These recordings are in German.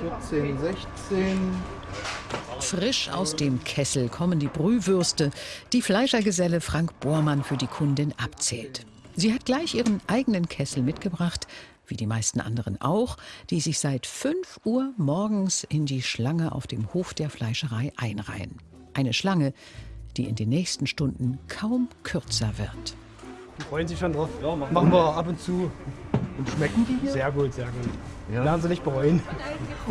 14, 16. Frisch aus dem Kessel kommen die Brühwürste, die Fleischergeselle Frank Bormann für die Kundin abzählt. Sie hat gleich ihren eigenen Kessel mitgebracht, wie die meisten anderen auch, die sich seit 5 Uhr morgens in die Schlange auf dem Hof der Fleischerei einreihen. Eine Schlange, die in den nächsten Stunden kaum kürzer wird. Die freuen sich schon drauf. Machen wir ab und zu. Und schmecken die hier? Sehr gut, sehr gut. Ja. Werden sie nicht bereuen.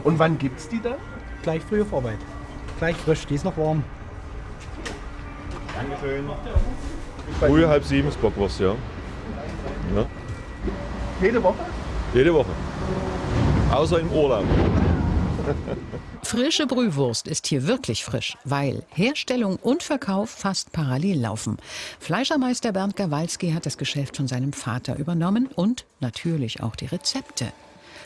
Und wann gibt's die dann? Gleich frühe Vorarbeit. Gleich frisch, die ist noch warm. Früh halb sieben ist Bockwurst, ja. ja. Jede Woche? Jede Woche. Außer im Urlaub. Frische Brühwurst ist hier wirklich frisch, weil Herstellung und Verkauf fast parallel laufen. Fleischermeister Bernd Gawalski hat das Geschäft von seinem Vater übernommen und natürlich auch die Rezepte.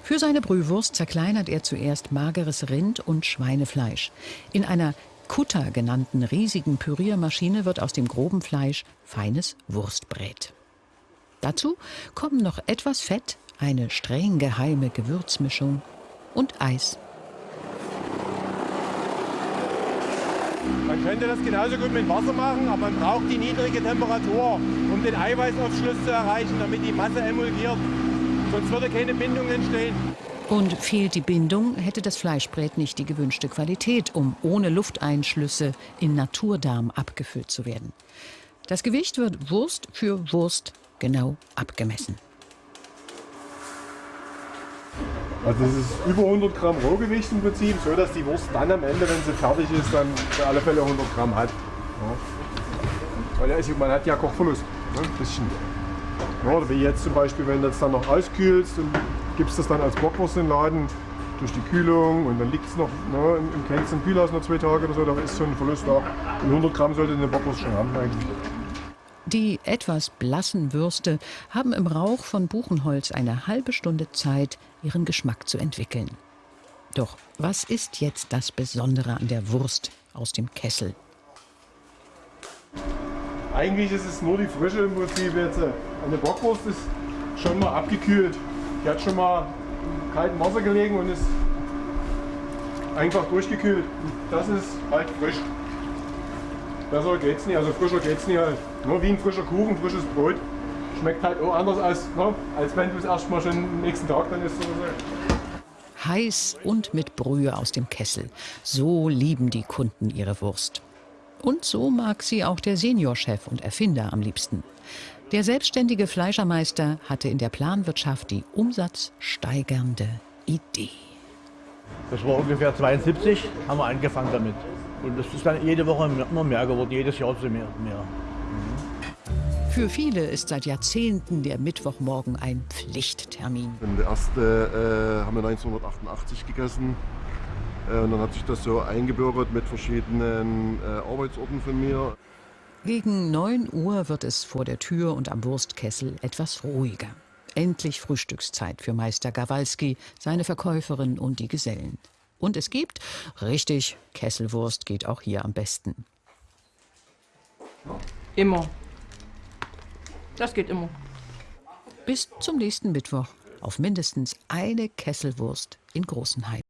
Für seine Brühwurst zerkleinert er zuerst mageres Rind und Schweinefleisch. In einer Kutter genannten riesigen Püriermaschine wird aus dem groben Fleisch feines Wurstbrät. Dazu kommen noch etwas Fett, eine streng geheime Gewürzmischung und Eis. Man könnte das genauso gut mit Wasser machen, aber man braucht die niedrige Temperatur, um den Eiweißaufschluss zu erreichen, damit die Masse emulgiert. Sonst würde keine Bindung entstehen. Und fehlt die Bindung, hätte das Fleischbrät nicht die gewünschte Qualität, um ohne Lufteinschlüsse in Naturdarm abgefüllt zu werden. Das Gewicht wird Wurst für Wurst genau abgemessen. Also es ist über 100 Gramm Rohgewicht im Prinzip, so dass die Wurst dann am Ende, wenn sie fertig ist, dann für alle Fälle 100 Gramm hat. Weil ist- man hat ja Kochverlust, ne? ein bisschen. Ja, wie jetzt zum Beispiel, wenn du das dann noch auskühlst und gibst das dann als Bockwurst in den Laden durch die Kühlung und dann liegt es noch ne, im, im im Kühlhaus noch zwei Tage oder so, da ist schon ein Verlust da. Und 100 Gramm sollte eine Bockwurst schon haben eigentlich. Die etwas blassen Würste haben im Rauch von Buchenholz eine halbe Stunde Zeit, ihren Geschmack zu entwickeln. Doch was ist jetzt das Besondere an der Wurst aus dem Kessel? Eigentlich ist es nur die Frische im Prinzip jetzt. Eine Bockwurst ist schon mal abgekühlt. Die hat schon mal im kalten Wasser gelegen und ist einfach durchgekühlt. Das ist halt frisch. Besser geht's nicht, also frischer geht's nicht halt. Nur wie ein frischer Kuchen, frisches Brot. Schmeckt halt auch anders als, ne? als wenn du es erstmal schon am nächsten Tag dann isst oder so. Heiß und mit Brühe aus dem Kessel. So lieben die Kunden ihre Wurst. Und so mag sie auch der Seniorchef und Erfinder am liebsten. Der selbstständige Fleischermeister hatte in der Planwirtschaft die umsatzsteigernde Idee. Das war ungefähr 72, haben wir angefangen damit. Und das ist dann jede Woche immer mehr geworden, jedes Jahr so mehr. mehr. Für viele ist seit Jahrzehnten der Mittwochmorgen ein Pflichttermin. Der erste äh, haben wir 1988 gegessen. Äh, und dann hat sich das so eingebürgert mit verschiedenen äh, Arbeitsorten von mir. Gegen 9 Uhr wird es vor der Tür und am Wurstkessel etwas ruhiger. Endlich Frühstückszeit für Meister Gawalski, seine Verkäuferin und die Gesellen. Und es gibt, richtig, Kesselwurst geht auch hier am besten. Immer. Das geht immer. Bis zum nächsten Mittwoch auf mindestens eine Kesselwurst in Großenheim.